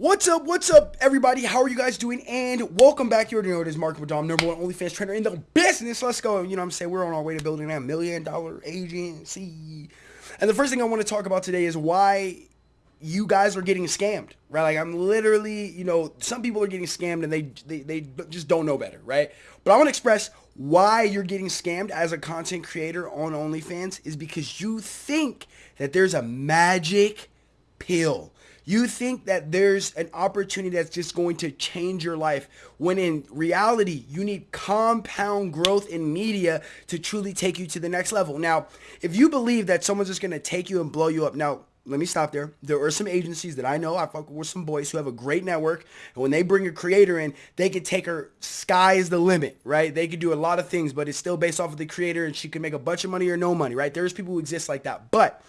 What's up? What's up, everybody? How are you guys doing? And welcome back. You already know it is Mark Madom, number one OnlyFans trainer in the business. Let's go. You know what I'm saying? We're on our way to building that million dollar agency. And the first thing I want to talk about today is why you guys are getting scammed, right? Like I'm literally, you know, some people are getting scammed and they, they, they just don't know better, right? But I want to express why you're getting scammed as a content creator on OnlyFans is because you think that there's a magic pill you think that there's an opportunity that's just going to change your life when in reality, you need compound growth in media to truly take you to the next level. Now, if you believe that someone's just going to take you and blow you up, now let me stop there. There are some agencies that I know, I fuck with some boys who have a great network. And when they bring a creator in, they can take her, sky's the limit, right? They could do a lot of things, but it's still based off of the creator and she can make a bunch of money or no money, right? There's people who exist like that. But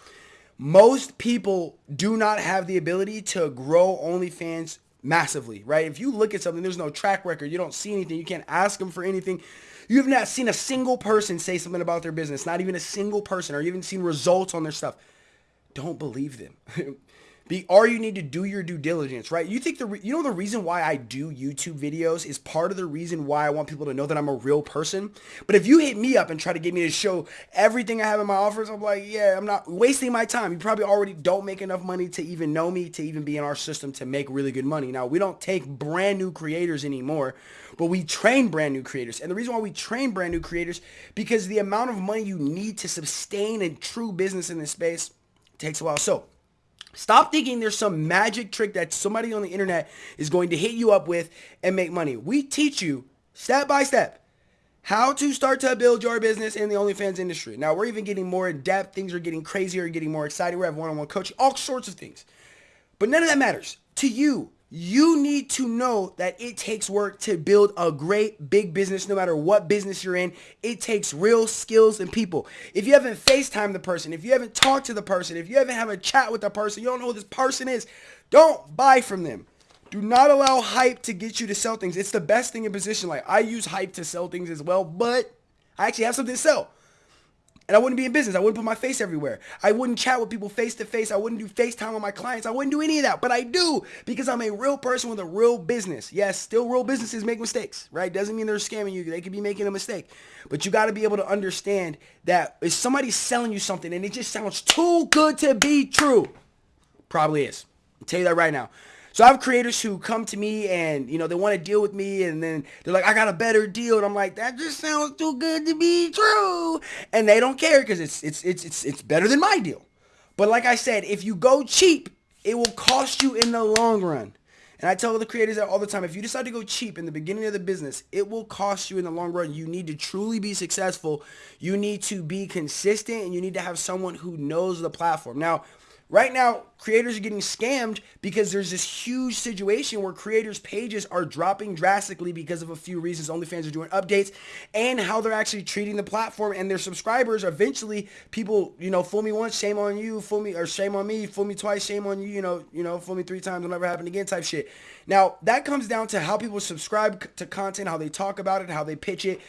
most people do not have the ability to grow OnlyFans massively, right? If you look at something, there's no track record, you don't see anything, you can't ask them for anything. You have not seen a single person say something about their business, not even a single person, or haven't seen results on their stuff. Don't believe them. Be, or you need to do your due diligence, right? You think the you know the reason why I do YouTube videos is part of the reason why I want people to know that I'm a real person. But if you hit me up and try to get me to show everything I have in my offers, I'm like, yeah, I'm not wasting my time. You probably already don't make enough money to even know me, to even be in our system to make really good money. Now, we don't take brand new creators anymore, but we train brand new creators. And the reason why we train brand new creators because the amount of money you need to sustain a true business in this space takes a while. So, Stop thinking there's some magic trick that somebody on the internet is going to hit you up with and make money. We teach you step by step how to start to build your business in the OnlyFans industry. Now, we're even getting more in depth. Things are getting crazier, getting more exciting. We have one-on-one coaching, all sorts of things. But none of that matters to you you need to know that it takes work to build a great big business no matter what business you're in. It takes real skills and people. If you haven't FaceTime the person, if you haven't talked to the person, if you haven't had a chat with the person, you don't know who this person is, don't buy from them. Do not allow hype to get you to sell things. It's the best thing in position. Like I use hype to sell things as well, but I actually have something to sell. And I wouldn't be in business. I wouldn't put my face everywhere. I wouldn't chat with people face to face. I wouldn't do FaceTime with my clients. I wouldn't do any of that. But I do because I'm a real person with a real business. Yes, still real businesses make mistakes, right? Doesn't mean they're scamming you. They could be making a mistake. But you got to be able to understand that if somebody's selling you something and it just sounds too good to be true, probably is. I'll tell you that right now. So I have creators who come to me and, you know, they want to deal with me and then they're like, I got a better deal. And I'm like, that just sounds too good to be true. And they don't care because it's, it's, it's, it's, it's better than my deal. But like I said, if you go cheap, it will cost you in the long run. And I tell the creators that all the time, if you decide to go cheap in the beginning of the business, it will cost you in the long run. You need to truly be successful. You need to be consistent and you need to have someone who knows the platform. Now, Right now, creators are getting scammed because there's this huge situation where creators' pages are dropping drastically because of a few reasons. OnlyFans are doing updates and how they're actually treating the platform and their subscribers. Eventually, people, you know, fool me once, shame on you, fool me, or shame on me, fool me twice, shame on you, you know, you know, fool me three times, will never happen again type shit. Now, that comes down to how people subscribe to content, how they talk about it, how they pitch it,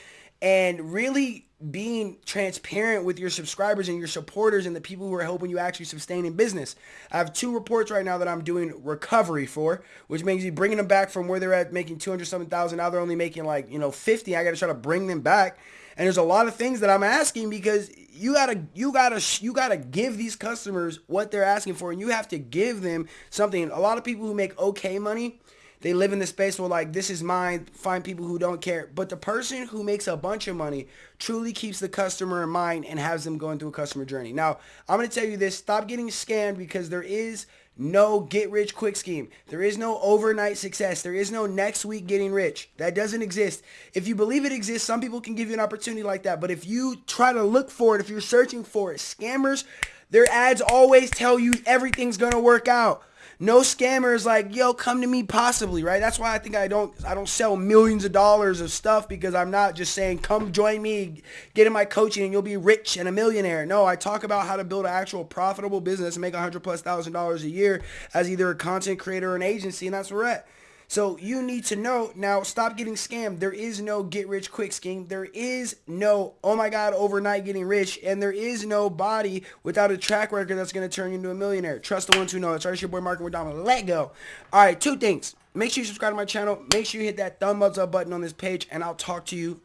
and really being transparent with your subscribers and your supporters and the people who are helping you actually sustain in business. I have two reports right now that I'm doing recovery for, which means you bringing them back from where they're at making 200 something thousand. Now they're only making like, you know, 50. I got to try to bring them back. And there's a lot of things that I'm asking because you gotta, you gotta, you gotta give these customers what they're asking for, and you have to give them something. A lot of people who make okay money, they live in the space where like this is mine find people who don't care but the person who makes a bunch of money truly keeps the customer in mind and has them going through a customer journey now i'm going to tell you this stop getting scammed because there is no get rich quick scheme. There is no overnight success. There is no next week getting rich. That doesn't exist. If you believe it exists, some people can give you an opportunity like that. But if you try to look for it, if you're searching for it, scammers, their ads always tell you everything's going to work out. No scammers like, yo, come to me possibly, right? That's why I think I don't I don't sell millions of dollars of stuff because I'm not just saying, come join me, get in my coaching and you'll be rich and a millionaire. No, I talk about how to build an actual profitable business and make a hundred plus thousand dollars a year as either a content creator or an agency, and that's where we're at. So you need to know now. Stop getting scammed. There is no get rich quick scheme. There is no oh my god overnight getting rich, and there is no body without a track record that's gonna turn you into a millionaire. Trust the ones who know. It's our your boy Marco Madama. Let go. All right, two things. Make sure you subscribe to my channel. Make sure you hit that thumbs up button on this page, and I'll talk to you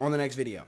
on the next video.